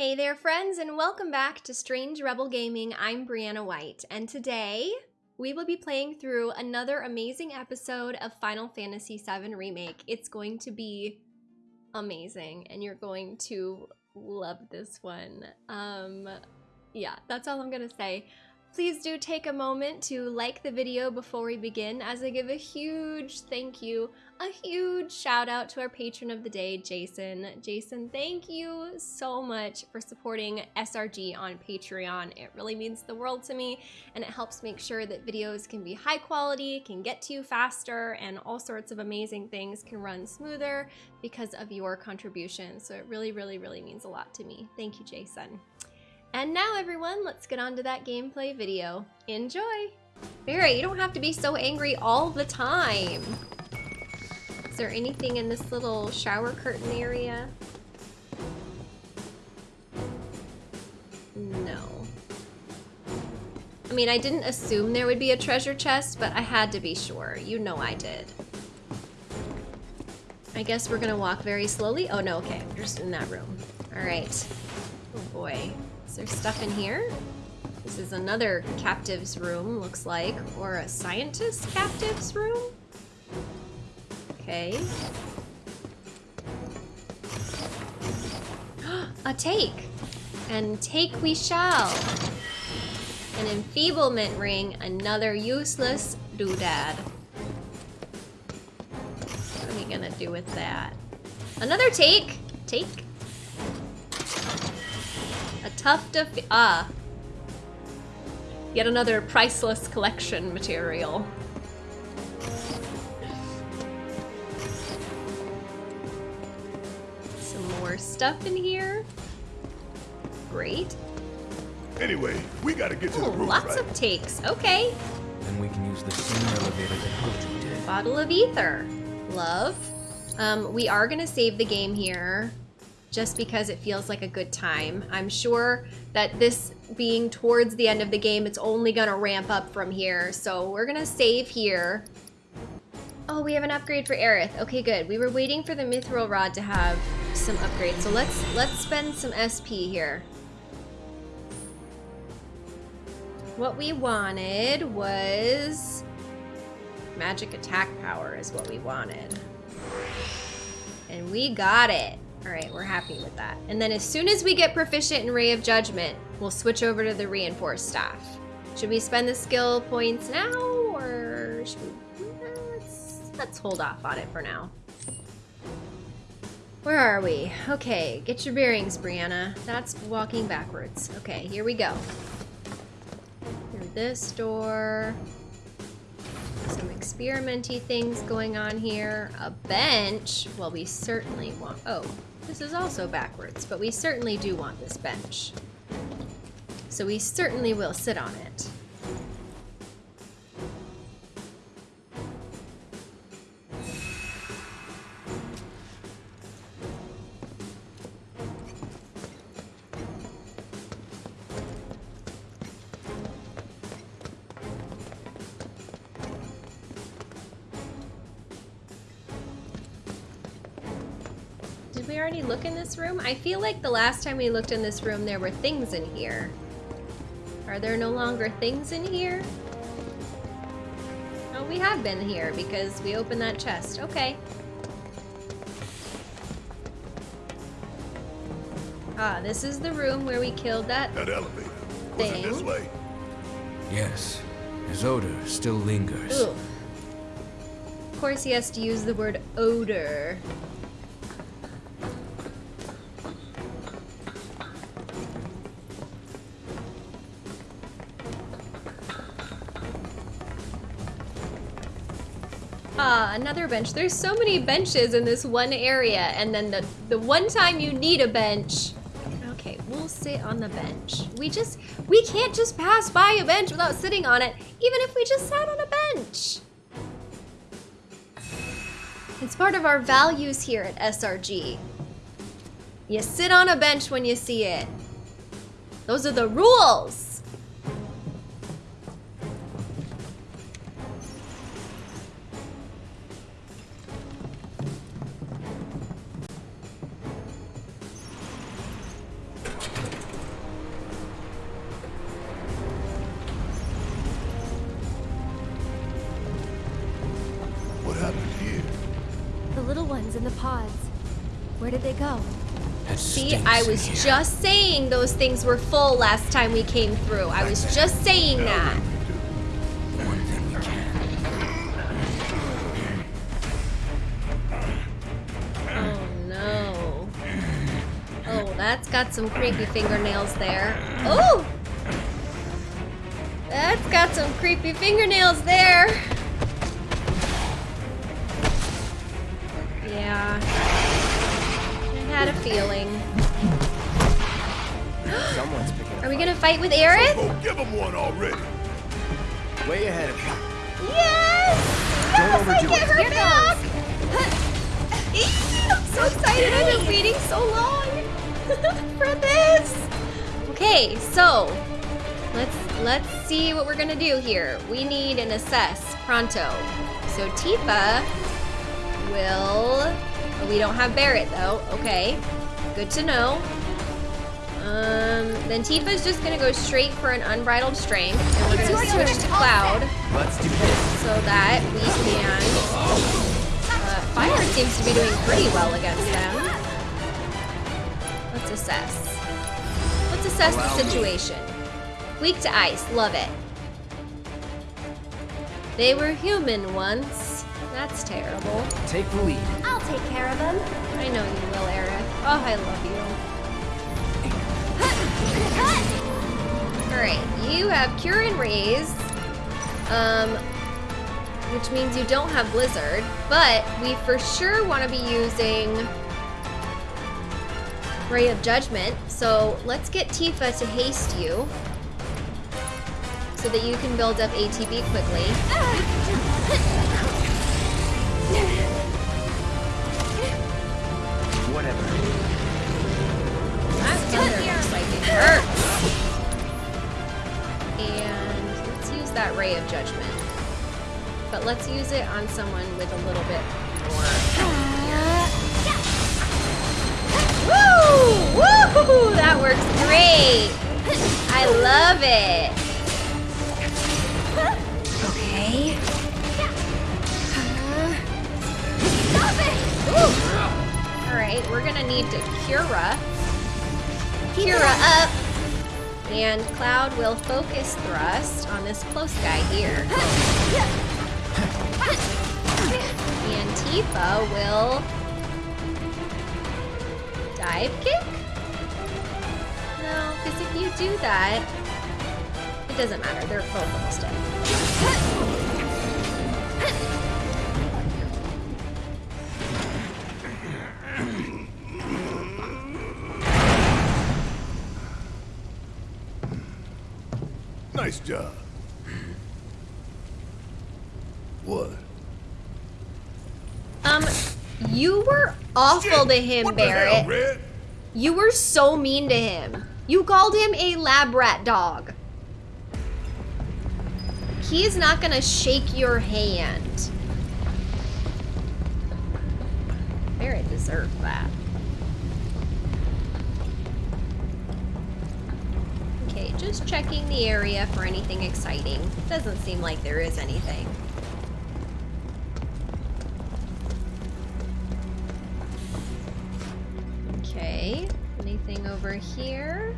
Hey there, friends, and welcome back to Strange Rebel Gaming. I'm Brianna White, and today we will be playing through another amazing episode of Final Fantasy VII Remake. It's going to be amazing, and you're going to love this one. Um, yeah, that's all I'm gonna say. Please do take a moment to like the video before we begin as I give a huge thank you, a huge shout out to our patron of the day, Jason. Jason, thank you so much for supporting SRG on Patreon. It really means the world to me and it helps make sure that videos can be high quality, can get to you faster, and all sorts of amazing things can run smoother because of your contribution. So it really, really, really means a lot to me. Thank you, Jason. And now everyone, let's get on to that gameplay video. Enjoy! Barry, you don't have to be so angry all the time. There anything in this little shower curtain area? No. I mean, I didn't assume there would be a treasure chest, but I had to be sure. You know I did. I guess we're gonna walk very slowly. Oh no, okay, we're just in that room. All right. Oh boy. Is there stuff in here? This is another captive's room, looks like. Or a scientist captive's room? Okay. a take! And take we shall. An enfeeblement ring, another useless doodad. What are we gonna do with that? Another take! Take? A tuft of... Ah. Yet another priceless collection material. Some stuff in here. Great. Anyway, we gotta get to oh, the roof, lots right? of takes. Okay. Then we can use the same elevator that Goju did. Bottle of ether. Love. Um, we are gonna save the game here just because it feels like a good time. I'm sure that this being towards the end of the game, it's only gonna ramp up from here. So we're gonna save here. Oh, we have an upgrade for Aerith. Okay, good. We were waiting for the Mithril Rod to have some upgrades. So let's let's spend some SP here. What we wanted was magic attack power is what we wanted. And we got it. All right, we're happy with that. And then as soon as we get proficient in Ray of Judgment, we'll switch over to the Reinforced Staff. Should we spend the skill points now, or should we? Let's, let's hold off on it for now. Where are we? Okay, get your bearings, Brianna. That's walking backwards. Okay, here we go. Through this door. Some experimenty things going on here. A bench. Well, we certainly want... Oh, this is also backwards, but we certainly do want this bench. So we certainly will sit on it. I feel like the last time we looked in this room there were things in here. Are there no longer things in here? Oh, we have been here because we opened that chest. Okay. Ah, this is the room where we killed that That elevator. Was it this way? Yes, his odor still lingers. Ugh. Of course he has to use the word odor. Another bench. There's so many benches in this one area, and then the, the one time you need a bench. Okay, we'll sit on the bench. We just, we can't just pass by a bench without sitting on it, even if we just sat on a bench. It's part of our values here at SRG. You sit on a bench when you see it. Those are the rules. I was here. just saying those things were full last time we came through. I was just saying that. One thing we can. Oh no. Oh, that's got some creepy fingernails there. Oh! That's got some creepy fingernails there. Yeah. I had a feeling. We gonna fight with Aerith? Oh, give him one already. Way ahead of you. Yes! Don't Yes, I get her Here back! I'm so excited. I've been waiting so long for this. Okay, so let's let's see what we're gonna do here. We need an assess pronto. So Tifa will. oh, we don't have Barret though. Okay, good to know. Um, then Tifa's just gonna go straight for an unbridled strength, and we're gonna switch to Cloud Let's do this. so that we can. Uh, fire seems to be doing pretty well against them. Let's assess. Let's assess the situation. Weak to ice, love it. They were human once. That's terrible. Take the lead. I'll take care of them. I know you will, Aerith. Oh, I love you. Alright, you have Cure and Raise, um, which means you don't have Blizzard, but we for sure want to be using Ray of Judgment, so let's get Tifa to haste you so that you can build up ATB quickly. Whatever. That thunder spiking hurts. And let's use that ray of judgment. But let's use it on someone with a little bit more. Woo! Woo! That works great. I love it. Okay. Stop it! All right, we're gonna need to Cura. Cura up. And Cloud will focus thrust on this close guy here. And Tifa will dive kick? No, because if you do that, it doesn't matter. They're both almost dead. Nice job. What? Um, you were awful Shit, to him, what the hell, Barret. You were so mean to him. You called him a lab rat dog. He is not gonna shake your hand. Barret deserved that. Just checking the area for anything exciting. Doesn't seem like there is anything. Okay, anything over here?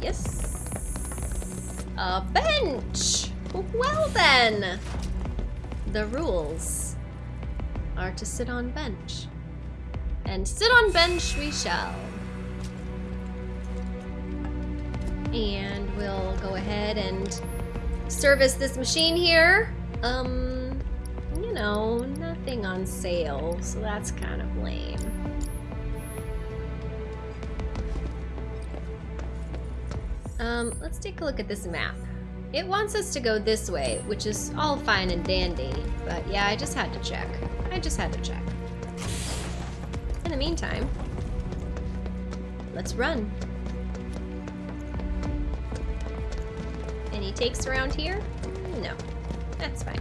Yes. A bench! Well then! The rules are to sit on bench. And sit on bench we shall. And we'll go ahead and service this machine here. Um, you know, nothing on sale, so that's kind of lame. Um, let's take a look at this map. It wants us to go this way, which is all fine and dandy, but yeah, I just had to check. I just had to check. In the meantime, let's run. Takes around here? No, that's fine.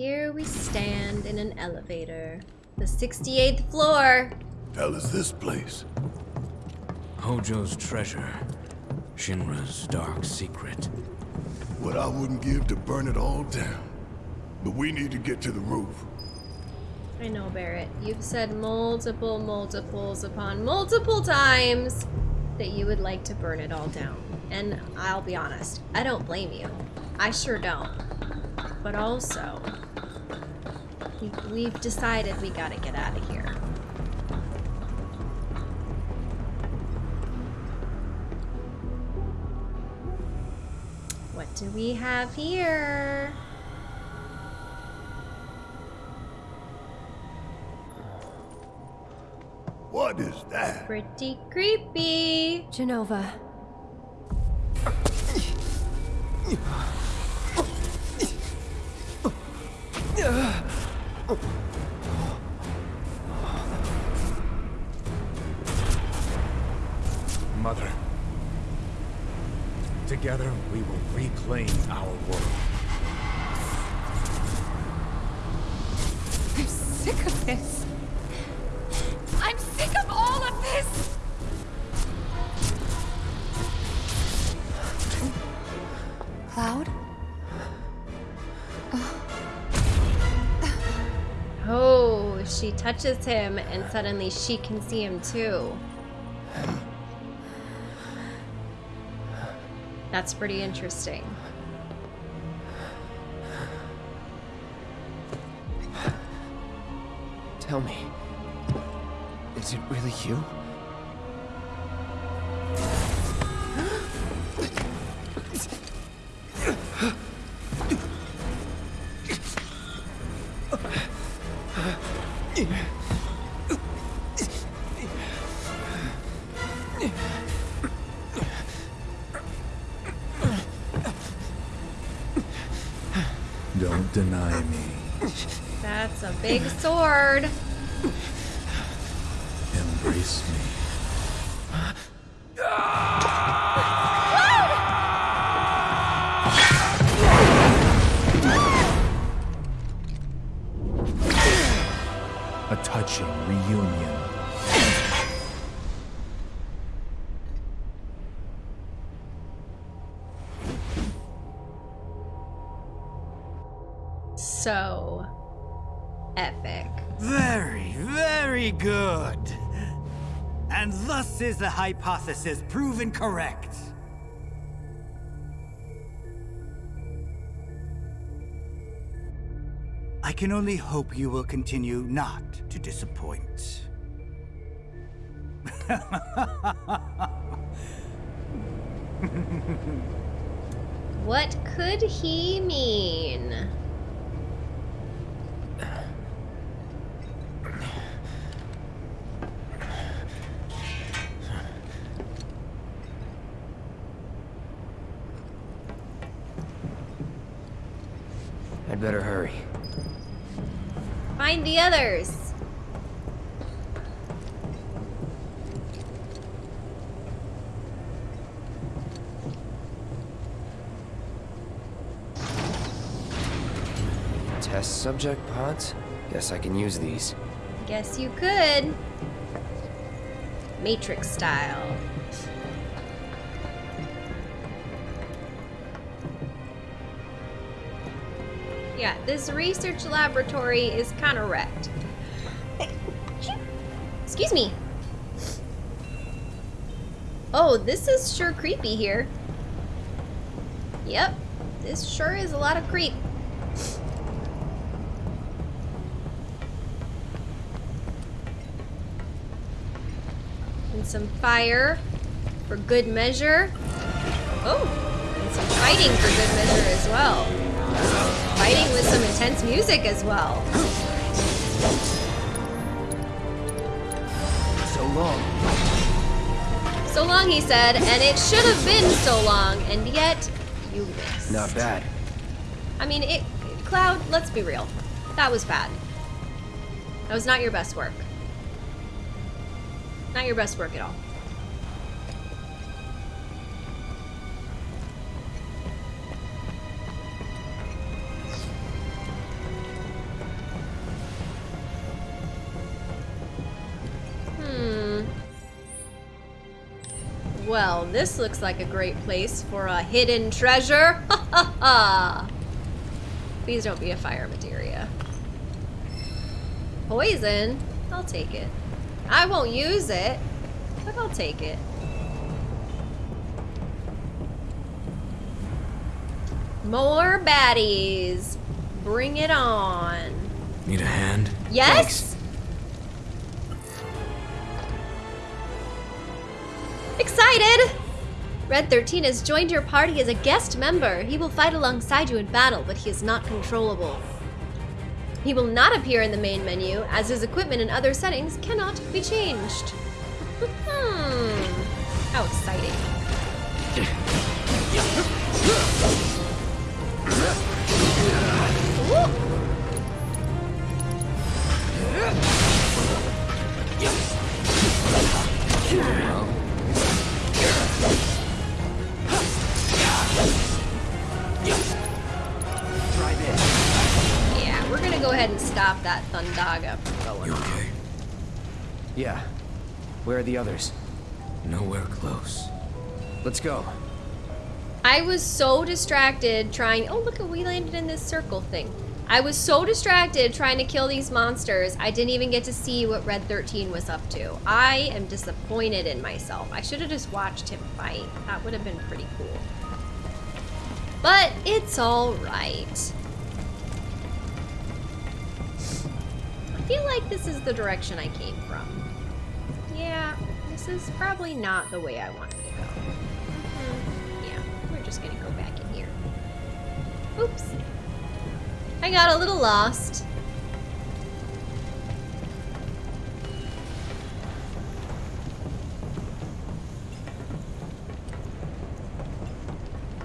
Here we stand in an elevator. The 68th floor. Hell is this place? Hojo's treasure. Shinra's dark secret. What I wouldn't give to burn it all down. But we need to get to the roof. I know, Barret. You've said multiple, multiples upon multiple times that you would like to burn it all down. And I'll be honest, I don't blame you. I sure don't. But also, we, we've decided we gotta get out of here. What do we have here? What is that? Pretty creepy. Jenova. She touches him and suddenly she can see him too. That's pretty interesting. Tell me. Is it really you? Big sword. The hypothesis proven correct. I can only hope you will continue not to disappoint. What could he mean? I'd better hurry. Find the others. Test subject pods? Guess I can use these. Guess you could. Matrix style. This research laboratory is kind of wrecked. Excuse me. Oh, this is sure creepy here. Yep, this sure is a lot of creep. And some fire for good measure. Oh, and some fighting for good measure as well. Fighting with some intense music as well. So long. So long, he said, and it should have been so long, and yet you missed. Not bad. I mean, it. Cloud, let's be real. That was bad. That was not your best work. Not your best work at all. Well, this looks like a great place for a hidden treasure. Ha ha ha! Please don't be a fire materia. Poison? I'll take it. I won't use it, but I'll take it. More baddies. Bring it on. Need a hand? Yes? Excited! Red 13 has joined your party as a guest member. He will fight alongside you in battle, but he is not controllable. He will not appear in the main menu, as his equipment and other settings cannot be changed. Hmm. How exciting. Ahead that Thundaga going You off. okay? Yeah. Where are the others? Nowhere close. Let's go. I was so distracted trying. Oh, look, at we landed in this circle thing. I was so distracted trying to kill these monsters, I didn't even get to see what Red 13 was up to. I am disappointed in myself. I should have just watched him fight. That would have been pretty cool. But it's alright. Feel like this is the direction I came from. Yeah, this is probably not the way I wanted to go. Hmm, Yeah, we're just gonna go back in here. Oops. I got a little lost.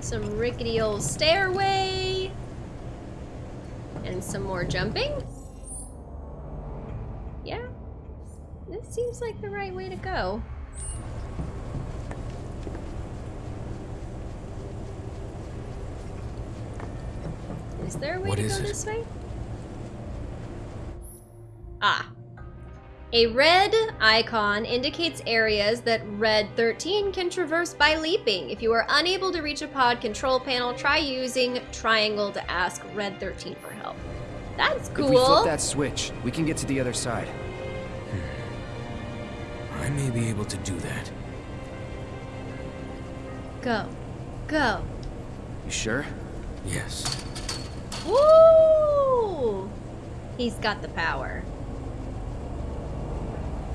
Some rickety old stairway. And some more jumping. Yeah. This seems like the right way to go. Is there a way What to go it? this way? Ah. A red icon indicates areas that Red 13 can traverse by leaping. If you are unable to reach a pod control panel, try using triangle to ask Red 13 for help. That's If we flip that switch, we can get to the other side. Hmm. I may be able to do that. Go. Go. You sure? Yes. Woo! He's got the power.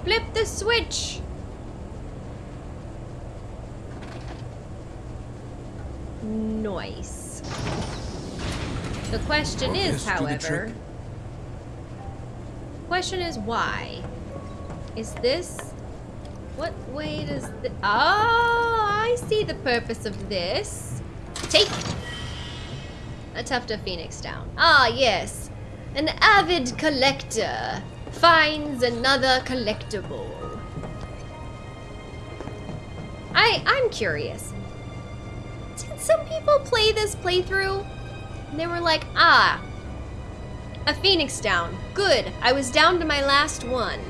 Flip the switch! Nice. The question is, however, question is why? Is this what way does the Oh, I see the purpose of this. Take a tuft of phoenix down. Ah, yes. An avid collector finds another collectible. I I'm curious. Did some people play this playthrough? And they were like, ah, a phoenix down. Good. I was down to my last one.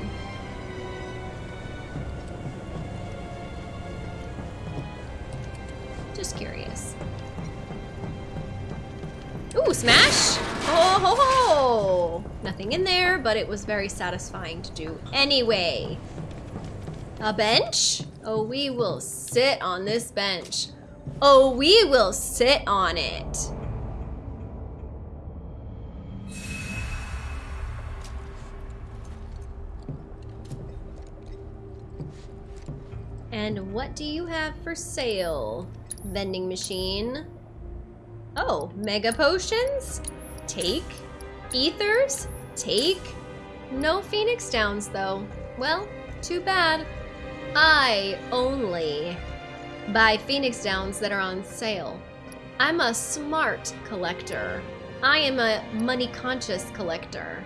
Just curious. Ooh, smash! Oh ho ho! Nothing in there, but it was very satisfying to do anyway. A bench? Oh, we will sit on this bench. Oh, we will sit on it. And what do you have for sale, vending machine? Oh, mega potions? Take. Ethers? Take. No phoenix downs, though. Well, too bad. I only buy Phoenix Downs that are on sale. I'm a smart collector. I am a money conscious collector.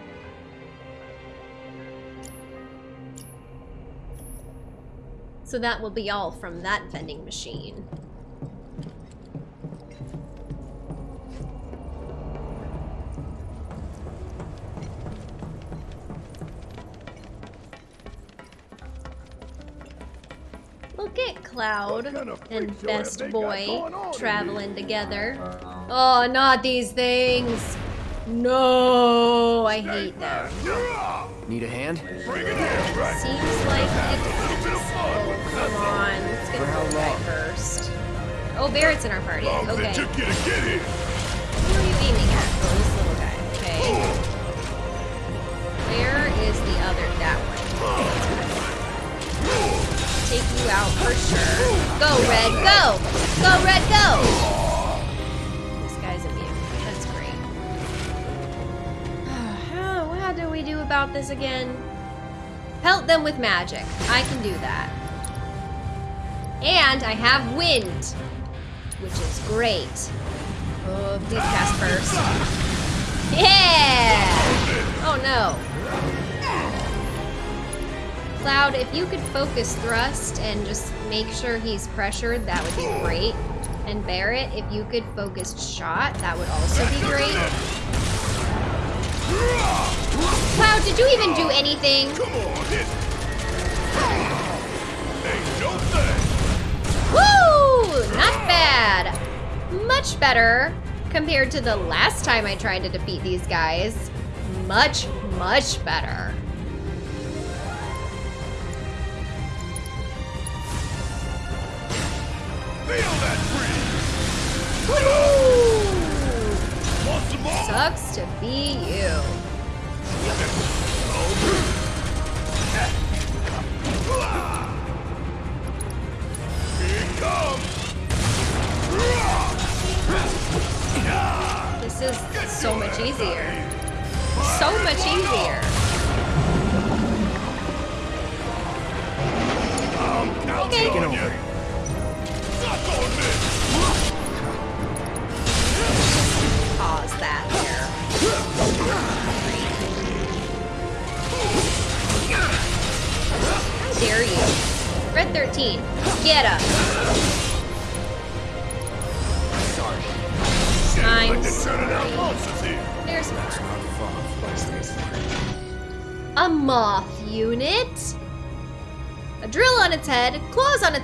So that will be all from that vending machine. Look at Cloud kind of and freak show have Best Boy going on in traveling together. Oh, not these things. No, I hate them. Need a hand? Bring it in. Seems like it. little bit of fun Come on, let's get For how this guy first. Oh, Barret's in our party. Okay. that you get it, get it. Who are you aiming at? Oh, this little guy. Okay. Where is the other? That one. Take you out for sure. Go, Red, go! Go, Red, go! About this again? Pelt them with magic. I can do that. And I have wind, which is great. Oh, please cast first. Yeah! Oh no. Cloud, if you could focus thrust and just make sure he's pressured, that would be great. And Barret, if you could focus shot, that would also be great. Cloud, did you even do anything? Come on, hit. Ain't no thing. Woo! Not bad. Much better compared to the last time I tried to defeat these guys. Much, much better. Feel that breeze. Woo! Sucks to be you. This is so much easier. So much easier. Okay.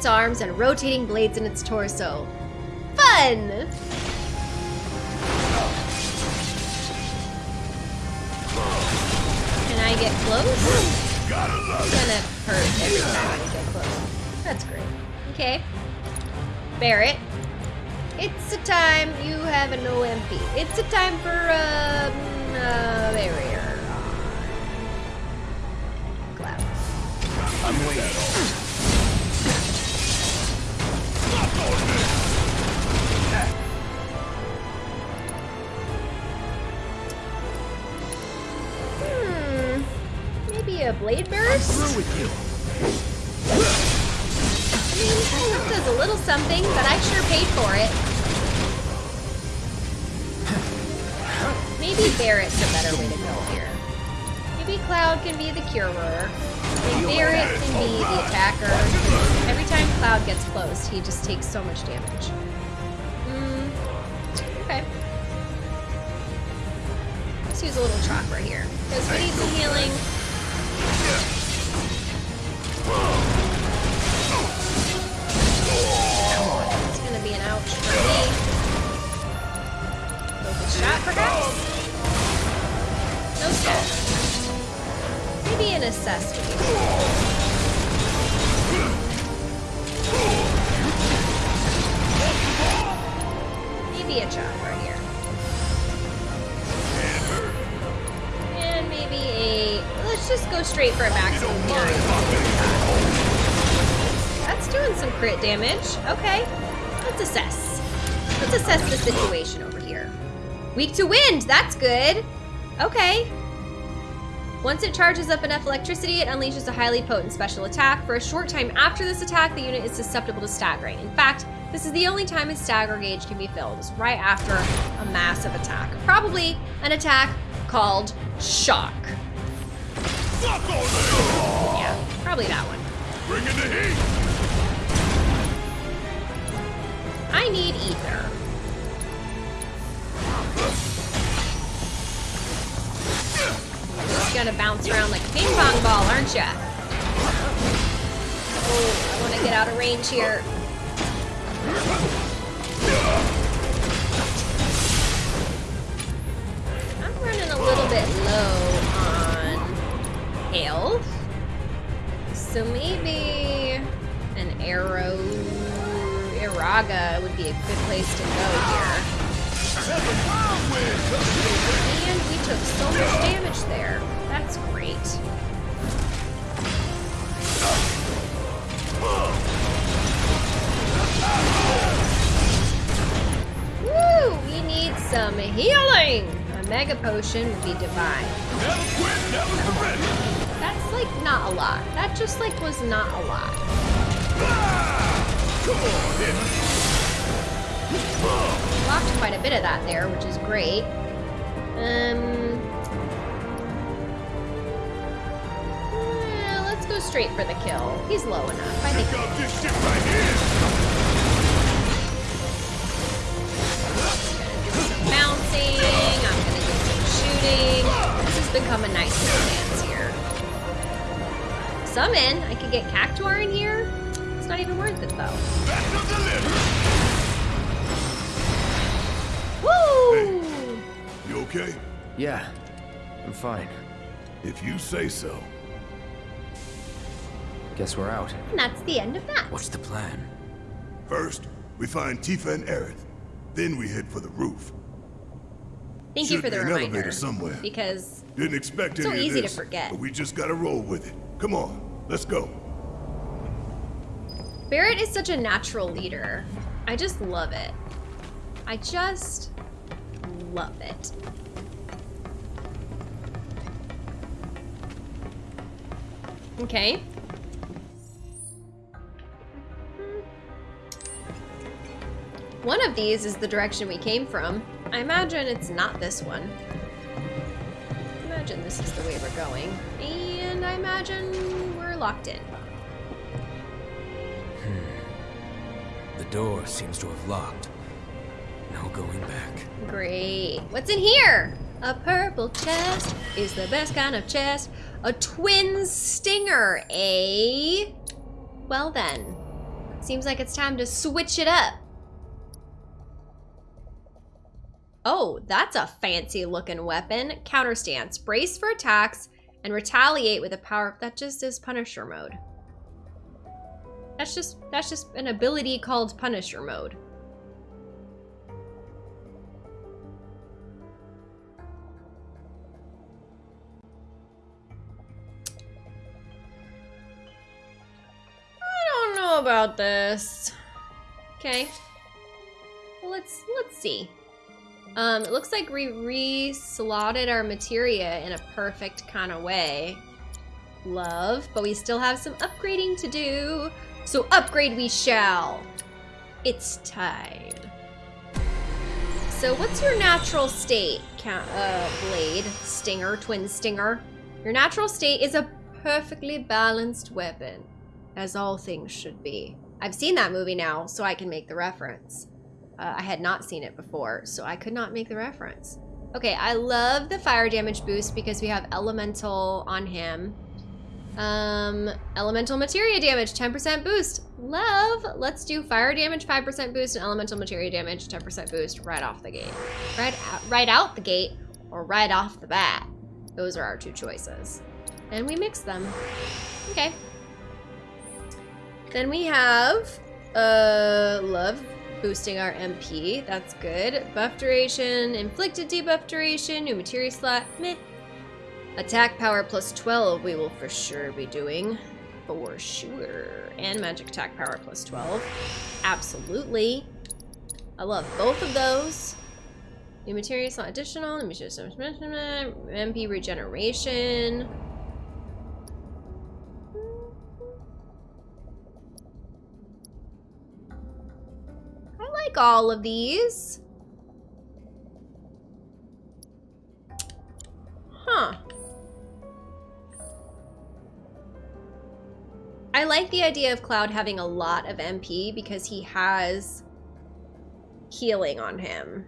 Its arms, and rotating blades in its torso. Fun! Can I get close? It's gonna hurt every time I get close. That's great. Okay. Barret. It's a time you have an OMP. It's a time for um, uh, barrier. The curer. And Barret can be the attacker. Every time Cloud gets close, he just takes so much damage. Hmm. Okay. Let's use a little chakra here. Because we need some healing. It's gonna be an ouch for me. Focus shot, perhaps? No step. Be cool. Maybe a chop right here. And maybe a... Let's just go straight for a maximum. That's doing some crit damage. Okay. Let's assess. Let's assess the situation over here. Weak to wind. That's good. Okay. Once it charges up enough electricity, it unleashes a highly potent special attack. For a short time after this attack, the unit is susceptible to staggering. In fact, this is the only time its stagger gauge can be filled, is right after a massive attack. Probably an attack called Shock. Yeah, probably that one. Bring in the heat! I need ether. Gonna bounce around like a ping pong ball, aren't ya? Oh, I wanna get out of range here. I'm running a little bit low on health. So maybe an arrow Iraga would be a good place to go here. And we took so much damage there. That's great. Woo! We need some healing! A mega potion would be divine. Never quit, never! That's like not a lot. That just like was not a lot. Come on, Blocked quite a bit of that there, which is great. Um, let's go straight for the kill. He's low enough. I think. Check out this shit right here! Bouncing. I'm gonna get some shooting. This has become a nice little dance here. Summon. I could get Cactuar in here. It's not even worth it though. Special delivery! Woo! You okay? Yeah, I'm fine. If you say so. Guess we're out. And that's the end of that. What's the plan? First, we find Tifa and Aerith. Then we head for the roof. Thank you for the be an reminder. elevator somewhere. Because Didn't expect So any of easy to this, forget. But we just gotta roll with it. Come on, let's go. Barret is such a natural leader. I just love it. I just love it. Okay. One of these is the direction we came from. I imagine it's not this one. I imagine this is the way we're going. And I imagine we're locked in. The door seems to have locked. No going back. Great. What's in here? A purple chest is the best kind of chest. A twin stinger, eh? Well then. Seems like it's time to switch it up. Oh, that's a fancy looking weapon. Counter stance. Brace for attacks and retaliate with a power that just is Punisher mode. That's just that's just an ability called Punisher mode. I don't know about this. Okay. Well, let's let's see. Um, it looks like we re-slotted our materia in a perfect kind of way. Love, but we still have some upgrading to do. So upgrade we shall. It's time. So what's your natural state, uh, Blade, Stinger, Twin Stinger? Your natural state is a perfectly balanced weapon, as all things should be. I've seen that movie now, so I can make the reference. Uh, I had not seen it before, so I could not make the reference. Okay, I love the fire damage boost because we have elemental on him. Um, elemental materia damage, 10% boost. Love. Let's do fire damage, 5% boost, and elemental materia damage, 10% boost right off the gate. Right out, right out the gate, or right off the bat. Those are our two choices. And we mix them. Okay. Then we have, uh, love boosting our MP. That's good. Buff duration, inflicted debuff duration, new materia slot, meh. Attack power plus 12 we will for sure be doing. For sure. And magic attack power plus 12. Absolutely. I love both of those. New materials not additional. Me show some MP regeneration. Like all of these. Huh. I like the idea of Cloud having a lot of MP because he has healing on him.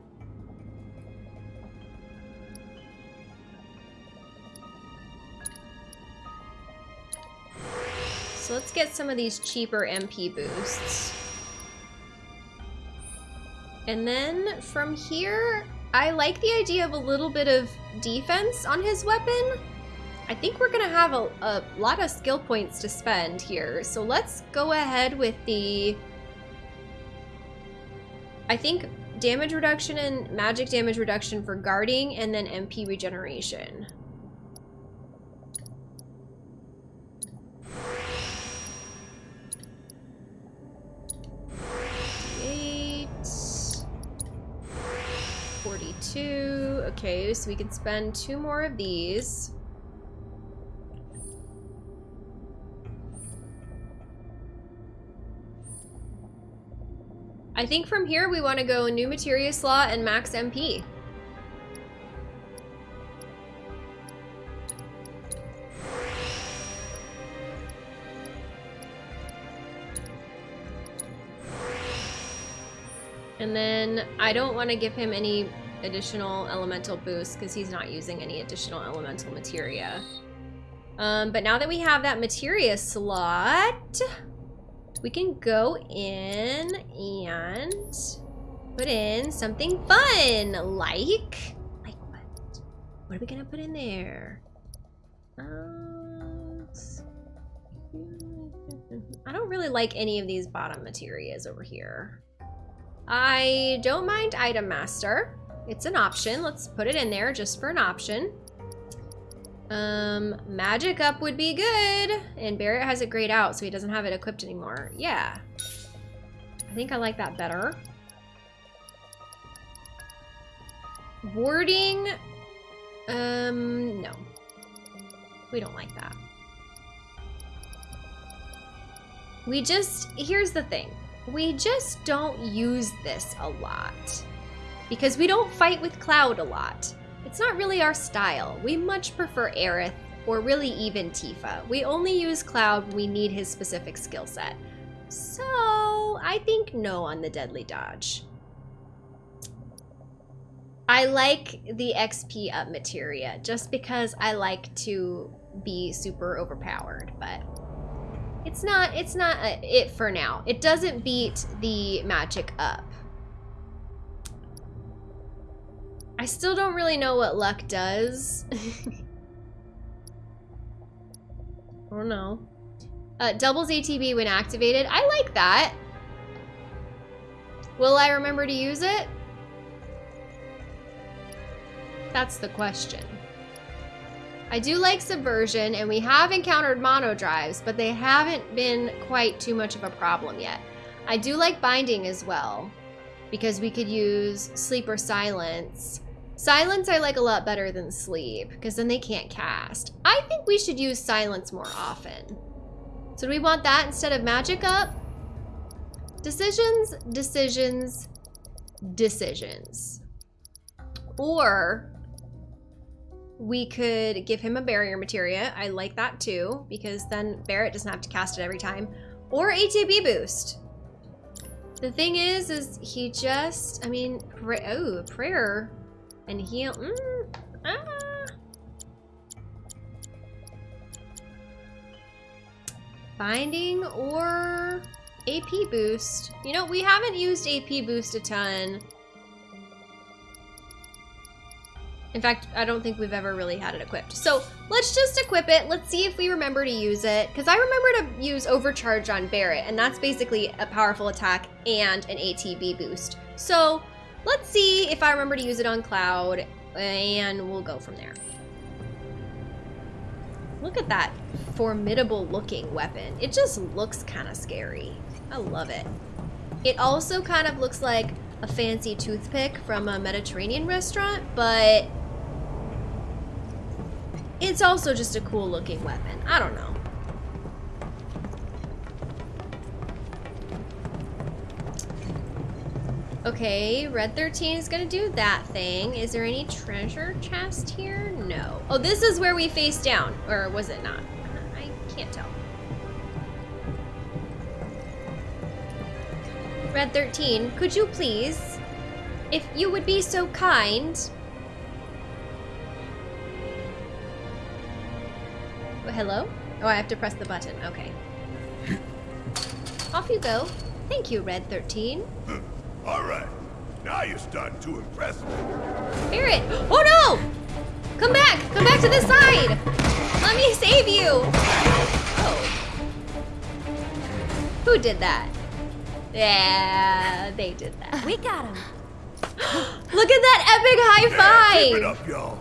So let's get some of these cheaper MP boosts. And then from here, I like the idea of a little bit of defense on his weapon. I think we're gonna have a, a lot of skill points to spend here. So let's go ahead with the, I think damage reduction and magic damage reduction for guarding and then MP regeneration. 42. Okay, so we can spend two more of these. I think from here we want to go new materia slot and max MP. And then I don't want to give him any additional elemental boost because he's not using any additional elemental materia. Um, but now that we have that materia slot, we can go in and put in something fun, like, like what? What are we gonna put in there? Um, I don't really like any of these bottom materias over here. I don't mind Item Master. It's an option. Let's put it in there just for an option. Um, Magic Up would be good. And Barret has it grayed out, so he doesn't have it equipped anymore. Yeah. I think I like that better. Warding. Um, no. We don't like that. We just, here's the thing. We just don't use this a lot. Because we don't fight with Cloud a lot. It's not really our style. We much prefer Aerith, or really even Tifa. We only use Cloud when we need his specific skill set. So, I think no on the Deadly Dodge. I like the XP up materia, just because I like to be super overpowered, but it's not, it's not a, it for now. It doesn't beat the magic up. I still don't really know what luck does. oh no. Uh, doubles ATB when activated. I like that. Will I remember to use it? That's the question. I do like Subversion, and we have encountered Monodrives, but they haven't been quite too much of a problem yet. I do like Binding as well, because we could use Sleep or Silence. Silence I like a lot better than Sleep, because then they can't cast. I think we should use Silence more often. So do we want that instead of Magic Up? Decisions, decisions, decisions. Or we could give him a barrier materia. I like that too, because then Barret doesn't have to cast it every time. Or ATB boost. The thing is, is he just, I mean, oh, prayer and heal. Mm, ah. Binding or AP boost. You know, we haven't used AP boost a ton. In fact, I don't think we've ever really had it equipped. So let's just equip it. Let's see if we remember to use it. Because I remember to use Overcharge on Barret, and that's basically a powerful attack and an ATB boost. So let's see if I remember to use it on Cloud, and we'll go from there. Look at that formidable looking weapon. It just looks kind of scary. I love it. It also kind of looks like a fancy toothpick from a Mediterranean restaurant, but it's also just a cool looking weapon. I don't know. Okay, Red 13 is gonna do that thing. Is there any treasure chest here? No. Oh, this is where we face down. Or was it not? I can't tell. Red 13, could you please, if you would be so kind... Oh, hello? Oh, I have to press the button. Okay. Off you go. Thank you, Red 13. All right. Now you're starting to impress me. Barret! Oh no! Come back! Come back to this side! Let me save you! Oh. Who did that? Yeah, they did that. We got him. Look at that epic high Keep it five! up, y'all.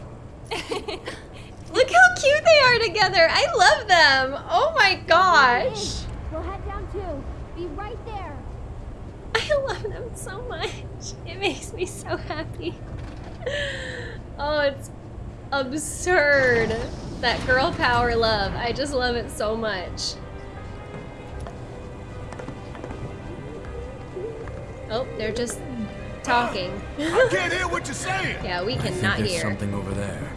Look how cute they are together. I love them. Oh my gosh. We'll head down too. Be right there. I love them so much. It makes me so happy. Oh, it's absurd. That girl power love. I just love it so much. Oh, they're just talking. I can't hear what you're saying. yeah, we I think cannot there's hear. something over there.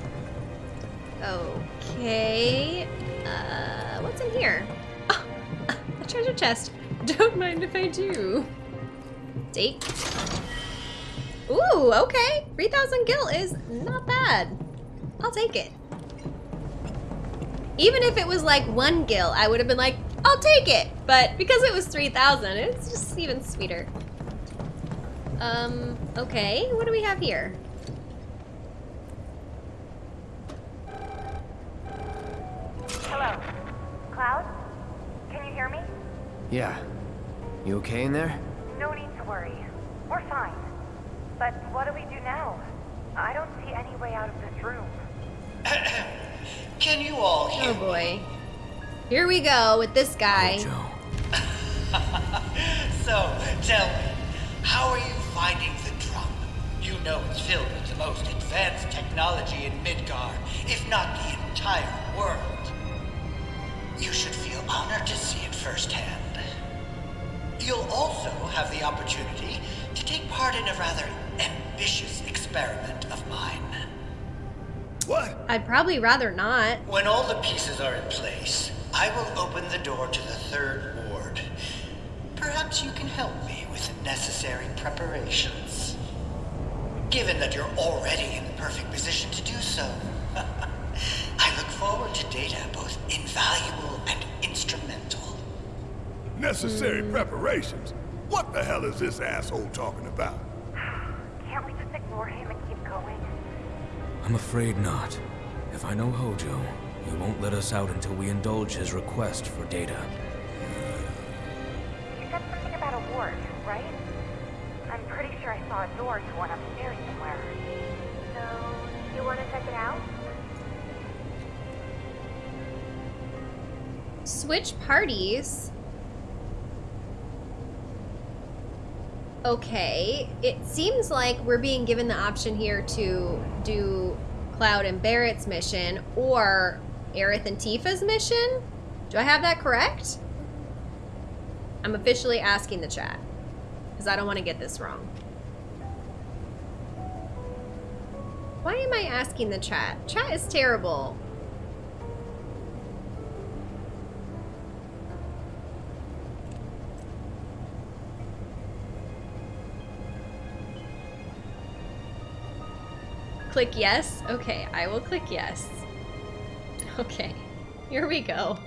Okay. Uh, what's in here? Oh, a treasure chest. Don't mind if I do. Take. Ooh, okay. 3,000 gil is not bad. I'll take it. Even if it was like one gil, I would have been like, I'll take it. But because it was 3,000, it's just even sweeter. Um, okay. What do we have here? Hello. Cloud? Can you hear me? Yeah. You okay in there? No need to worry. We're fine. But what do we do now? I don't see any way out of this room. Can you all oh, hear Oh boy. Here we go with this guy. So, tell me, how are you finding the drum? You know it's filled with the most advanced technology in Midgard, if not the entire world. You should feel honored to see it firsthand. You'll also have the opportunity to take part in a rather ambitious experiment of mine. What? I'd probably rather not. When all the pieces are in place, I will open the door to the third ward. Perhaps you can help me with the necessary preparations. Given that you're already in the perfect position to do so, I look forward to data both invaluable and instrumental. Necessary hmm. preparations? What the hell is this asshole talking about? Can't we just ignore him and keep going? I'm afraid not. If I know Hojo, he won't let us out until we indulge his request for data. You said something about a ward, right? I'm pretty sure I saw a door to one upstairs somewhere. So, you want to check it out? Switch parties. Okay, it seems like we're being given the option here to do Cloud and Barret's mission or Aerith and Tifa's mission. Do I have that correct? I'm officially asking the chat because I don't want to get this wrong. Why am I asking the chat? Chat is terrible. Click yes? Okay, I will click yes. Okay, here we go.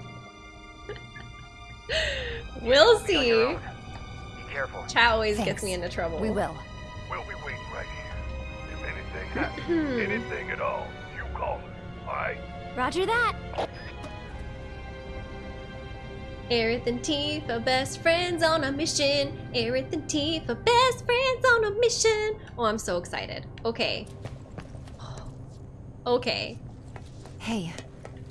we'll see. Be careful. Chat always gets me into trouble. We will. We'll be waiting right here. If anything happens, anything at all, you call us, all right? Roger that. Aerith and Tifa, best friends on a mission. Aerith and Tifa, best friends on a mission. Oh, I'm so excited. Okay. Okay. Hey,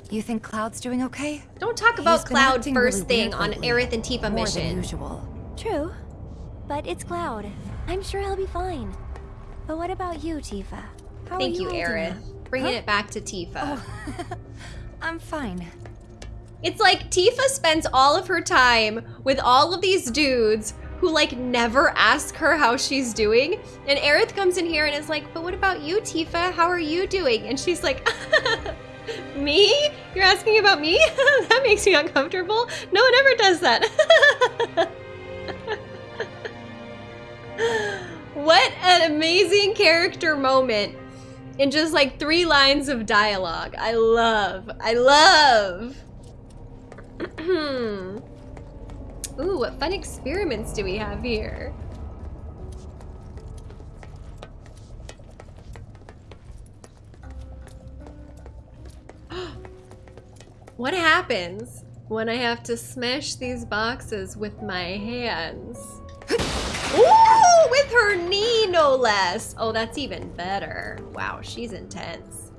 you think Cloud's doing okay? Don't talk He's about been Cloud first really thing on lately. Aerith and Tifa More mission. than usual. True. But it's Cloud. I'm sure he'll be fine. But what about you, Tifa? How Thank are you, you, Aerith. Bringing Huh? it back to Tifa. Oh. I'm fine. It's like Tifa spends all of her time with all of these dudes who like never ask her how she's doing. And Aerith comes in here and is like, but what about you, Tifa? How are you doing? And she's like, me? You're asking about me? that makes me uncomfortable. No one ever does that. what an amazing character moment in just like three lines of dialogue. I love, I love. Ooh, what fun experiments do we have here? what happens when I have to smash these boxes with my hands? Ooh, with her knee, no less. Oh, that's even better. Wow, she's intense.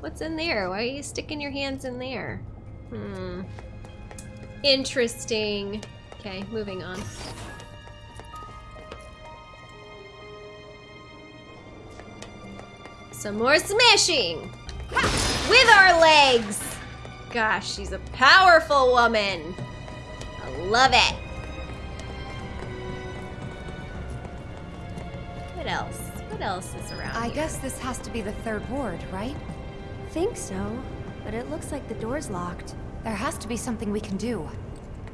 What's in there? Why are you sticking your hands in there? Hmm. Interesting. Okay, moving on. Some more smashing! With our legs! Gosh, she's a powerful woman. I love it. What else? What else is around I here? guess this has to be the third ward, right? Think so, but it looks like the door's locked. There has to be something we can do.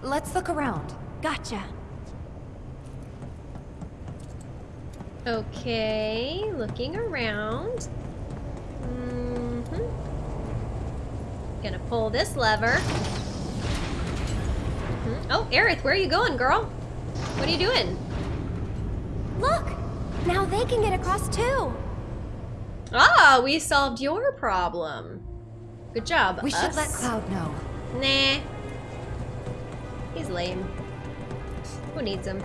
Let's look around. Gotcha. Okay, looking around. hmm Gonna pull this lever. Mhm. Oh, Aerith, where are you going, girl? What are you doing? Look! Now they can get across too! Ah, we solved your problem. Good job. We should let. Cloud know. Nah. He's lame. Who needs him?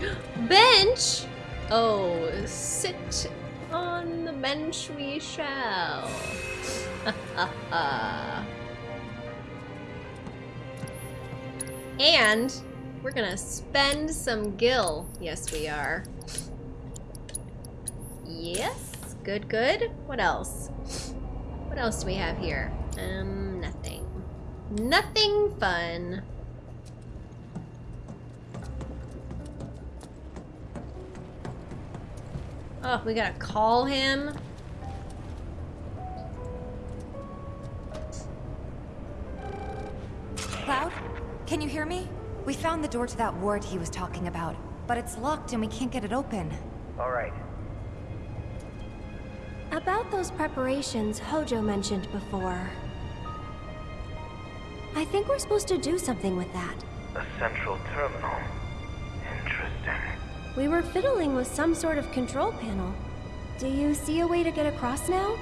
bench? Oh, sit on the bench we shall. and we're gonna spend some gil. Yes, we are. Yes, good, good. What else? What else do we have here? Um, nothing. Nothing fun. Oh, we gotta call him. Cloud, can you hear me? We found the door to that ward he was talking about, but it's locked and we can't get it open. All right. About those preparations Hojo mentioned before. I think we're supposed to do something with that. A central terminal. Interesting. We were fiddling with some sort of control panel. Do you see a way to get across now?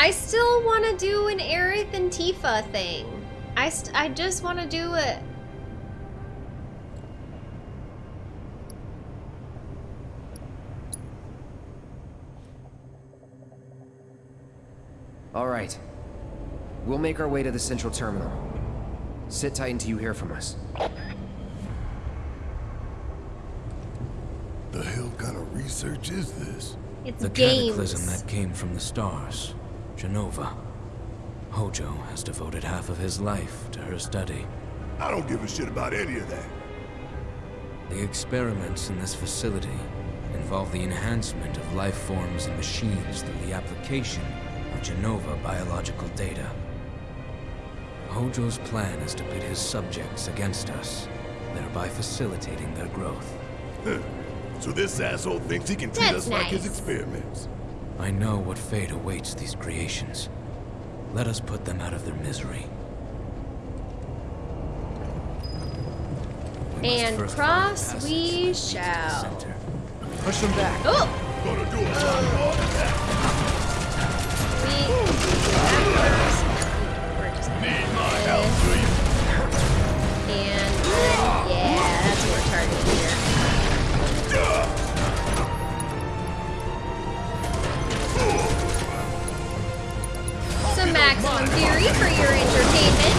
I still want to do an Aerith and Tifa thing. I, st I just want to do it. All right. We'll make our way to the central terminal. Sit tight until you hear from us. The hell kind of research is this? It's The games. cataclysm that came from the stars, Jenova. Hojo has devoted half of his life to her study. I don't give a shit about any of that. The experiments in this facility involve the enhancement of life forms and machines through the application of Jenova biological data. Hojo's plan is to pit his subjects against us, thereby facilitating their growth. So this asshole thinks he can treat That's us like his experiments. I know what fate awaits these creations. Let us put them out of their misery. We And cross we passages that lead to the shall. center. Push them back. Oh! maximum theory for your entertainment.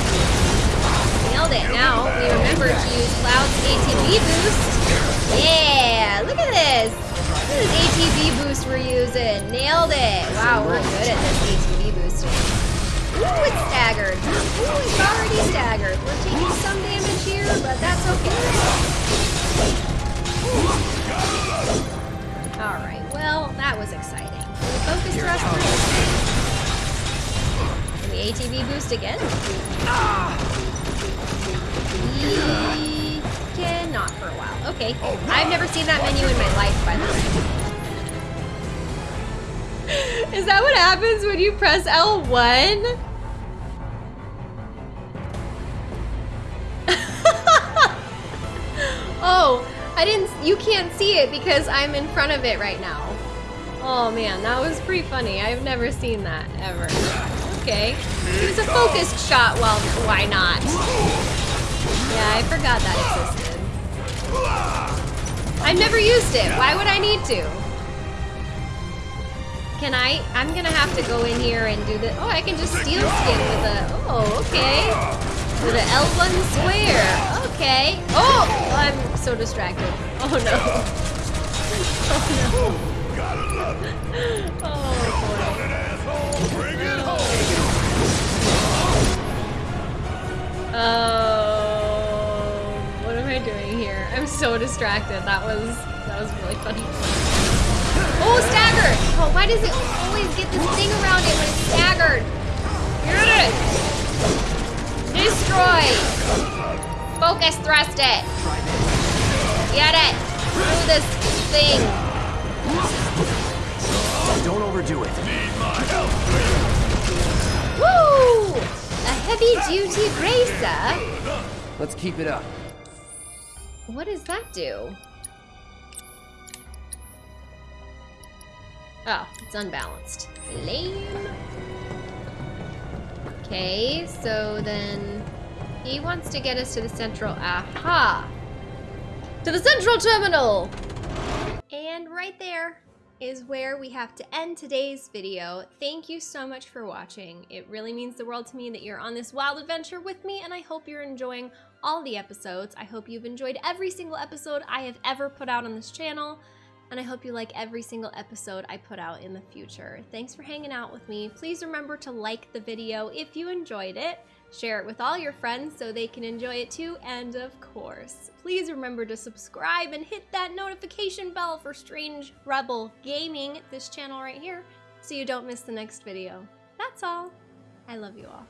Nailed it. Now we remember to use Cloud's ATB boost. Yeah, look at this this. for This ATB boost we're using. Nailed it. Wow, we're good at this ATB boosting. Ooh, it's staggered. Ooh, it's already staggered. We're taking some damage here, but that's okay. Alright, well, that was exciting. Can we focus thrust Can we ATB boost again? Ah. We cannot for a while. Okay. Oh, I've never seen that menu in my life, by the way. Is that what happens when you press L1? oh, I didn't, you can't see it because I'm in front of it right now. Oh man, that was pretty funny. I've never seen that ever. Okay. It was a focused shot, well, why not? Yeah, I forgot that existed. I've never used it. Why would I need to? Can I? I'm gonna have to go in here and do the. Oh, I can just steal skin with a. Oh, okay. With an L1 square. Okay. Oh, I'm so distracted. Oh no. Oh no. Oh boy. Oh, what am I doing here? I'm so distracted. That was that was really funny. Oh, stagger! Oh, why does it always get this thing around it when it's staggered? Get it! Destroy! Focus thrust it! Get it! Through this thing! Don't overdo it. Woo! A heavy duty bracer? Let's keep it up. What does that do? Oh, it's unbalanced. Lame. Okay, so then he wants to get us to the central. Aha! To the central terminal! And right there is where we have to end today's video. Thank you so much for watching. It really means the world to me that you're on this wild adventure with me, and I hope you're enjoying all the episodes. I hope you've enjoyed every single episode I have ever put out on this channel and I hope you like every single episode I put out in the future. Thanks for hanging out with me. Please remember to like the video if you enjoyed it, share it with all your friends so they can enjoy it too, and of course, please remember to subscribe and hit that notification bell for Strange Rebel Gaming, this channel right here, so you don't miss the next video. That's all. I love you all.